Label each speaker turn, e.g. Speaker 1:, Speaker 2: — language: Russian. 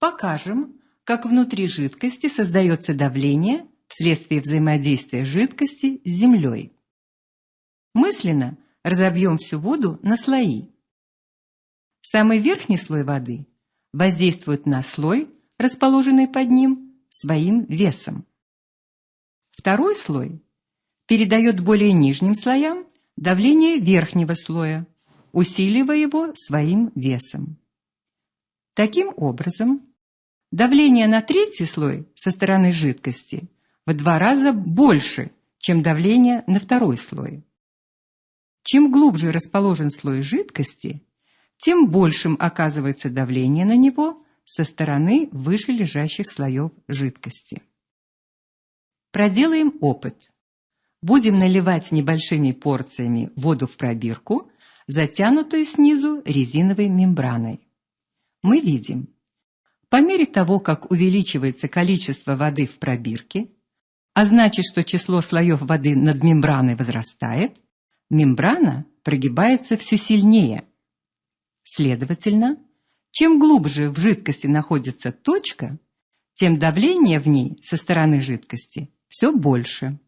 Speaker 1: Покажем, как внутри жидкости создается давление вследствие взаимодействия жидкости с землей. Мысленно разобьем всю воду на слои. Самый верхний слой воды воздействует на слой, расположенный под ним, своим весом. Второй слой передает более нижним слоям давление верхнего слоя, усиливая его своим весом. Таким образом, давление на третий слой со стороны жидкости в два раза больше, чем давление на второй слой. Чем глубже расположен слой жидкости, тем большим оказывается давление на него со стороны выше лежащих слоев жидкости. Проделаем опыт. Будем наливать небольшими порциями воду в пробирку, затянутую снизу резиновой мембраной. Мы видим, по мере того, как увеличивается количество воды в пробирке, а значит, что число слоев воды над мембраной возрастает, мембрана прогибается все сильнее. Следовательно, чем глубже в жидкости находится точка, тем давление в ней со стороны жидкости все больше.